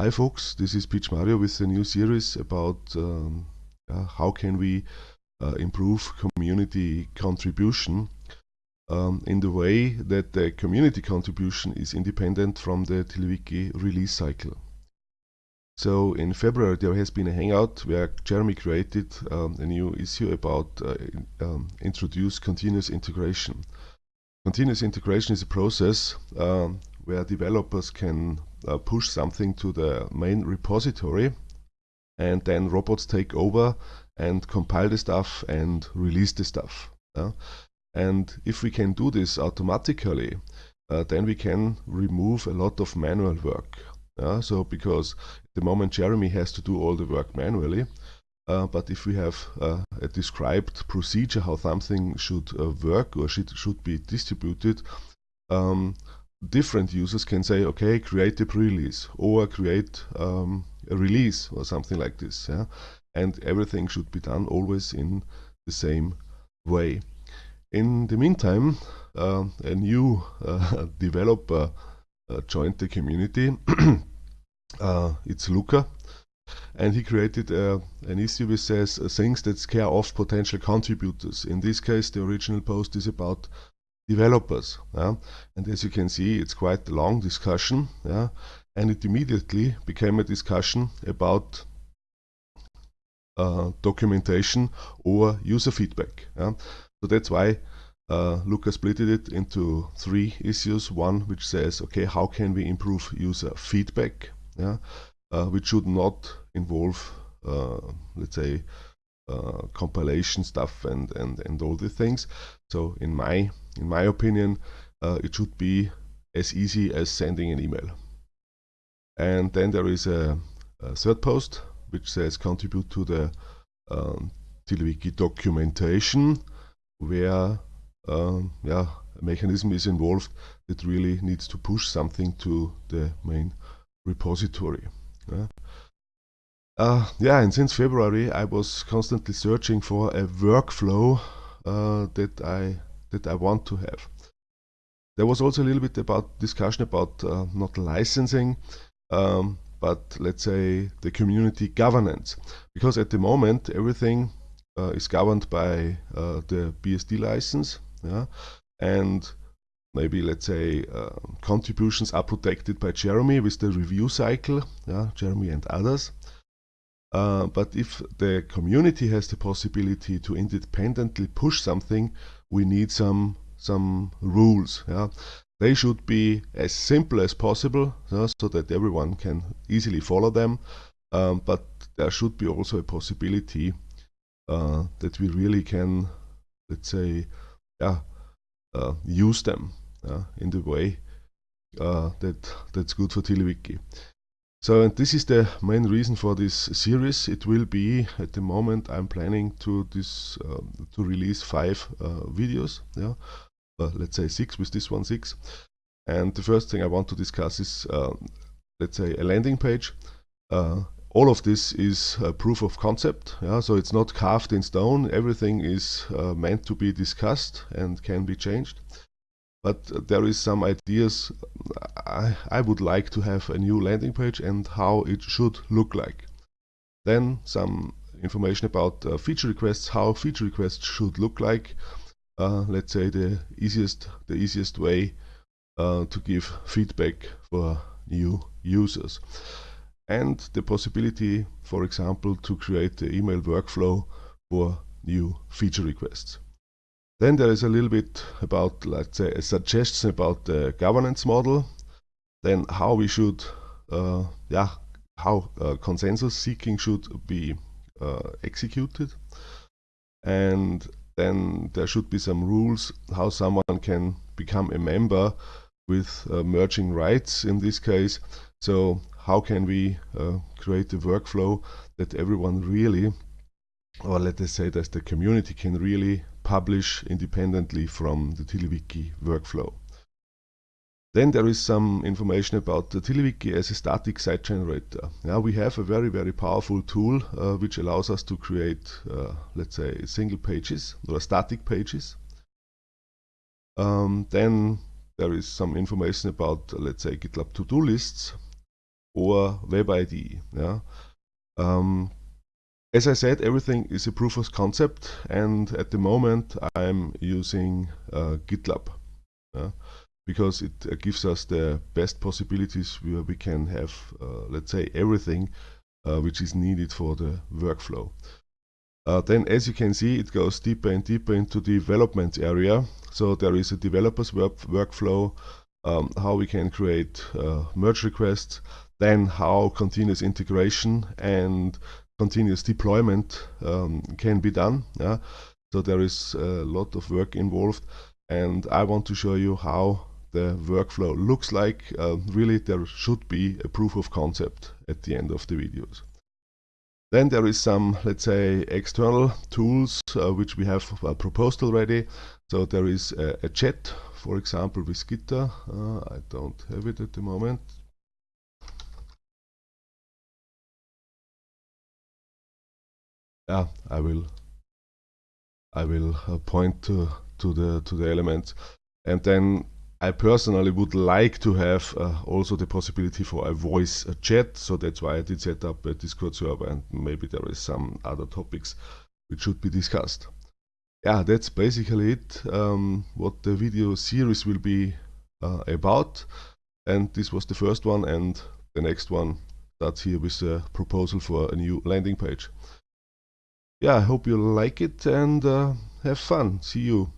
Hi folks, this is PMario with a new series about um, uh, how can we uh, improve community contribution um, in the way that the community contribution is independent from the TiddlyWiki release cycle. So in February there has been a hangout where Jeremy created um, a new issue about uh, um, introduce continuous integration. Continuous integration is a process um, where developers can uh, push something to the main repository and then robots take over and compile the stuff and release the stuff. Yeah? And if we can do this automatically, uh, then we can remove a lot of manual work. Yeah? So because at the moment Jeremy has to do all the work manually, uh, but if we have uh, a described procedure how something should uh, work or should, should be distributed, um, different users can say, okay, create a pre-release or create um, a release or something like this. Yeah? And everything should be done always in the same way. In the meantime, uh, a new uh, developer uh, joined the community. Uh, it's Luca. And he created uh, an issue which says uh, things that scare off potential contributors. In this case, the original post is about developers. Yeah? And as you can see, it's quite a long discussion. Yeah? And it immediately became a discussion about uh, documentation or user feedback. Yeah? So that's why uh, Lucas split it into three issues. One which says, okay, how can we improve user feedback? Yeah? Uh, which should not involve, uh, let's say, uh, compilation stuff and, and, and all the things. So in my in my opinion, uh, it should be as easy as sending an email. And then there is a, a third post which says contribute to the um, documentation where um, yeah, a mechanism is involved that really needs to push something to the main repository. Yeah. Uh, yeah, and since February I was constantly searching for a workflow uh, that I that I want to have. There was also a little bit about discussion about uh, not licensing, um, but let's say the community governance, because at the moment everything uh, is governed by uh, the BSD license, yeah, and maybe let's say uh, contributions are protected by Jeremy with the review cycle, yeah, Jeremy and others. Uh, but if the community has the possibility to independently push something, we need some some rules. Yeah? They should be as simple as possible yeah, so that everyone can easily follow them. Um, but there should be also a possibility uh, that we really can, let's say, yeah, uh, use them in the way uh, that that's good for TiddlyWiki. So and this is the main reason for this series. It will be at the moment I'm planning to this um, to release five uh, videos. Yeah, uh, let's say six with this one six. And the first thing I want to discuss is uh, let's say a landing page. Uh, all of this is proof of concept. Yeah, so it's not carved in stone. Everything is uh, meant to be discussed and can be changed but there is some ideas I, I would like to have a new landing page and how it should look like. Then some information about uh, feature requests, how feature requests should look like. Uh, let's say the easiest, the easiest way uh, to give feedback for new users. And the possibility, for example, to create the email workflow for new feature requests. Then there is a little bit about, let's say, a suggestion about the governance model. Then how we should, uh, yeah, how uh, consensus seeking should be uh, executed. And then there should be some rules how someone can become a member with uh, merging rights in this case. So how can we uh, create a workflow that everyone really, or let us say that the community can really publish independently from the TiddlyWiki workflow. Then there is some information about the TiddlyWiki as a static site generator. Now we have a very, very powerful tool uh, which allows us to create, uh, let's say, single pages or static pages. Um, then there is some information about, uh, let's say, GitLab to-do lists or Web IDE. Yeah. Um, as I said, everything is a proof of concept, and at the moment I'm using uh, GitLab because it uh, gives us the best possibilities where we can have, uh, let's say, everything uh, which is needed for the workflow. Uh, then, as you can see, it goes deeper and deeper into the development area. So there is a developer's work workflow, um, how we can create uh, merge requests, then how continuous integration and continuous deployment um, can be done. Yeah? So there is a lot of work involved and I want to show you how the workflow looks like. Uh, really there should be a proof of concept at the end of the videos. Then there is some, let's say, external tools uh, which we have uh, proposed already. So there is a, a, chat, for example, with Gitter. Uh, I don't have it at the moment. Yeah, I will. I will uh, point to to the to the elements, and then I personally would like to have uh, also the possibility for a voice chat, so that's why I did set up a Discord server and maybe there is some other topics which should be discussed. Yeah, that's basically it, um, what the video series will be uh, about. And this was the first one and the next one starts here with a proposal for a new landing page. Yeah, I hope you like it and uh, have fun. See you.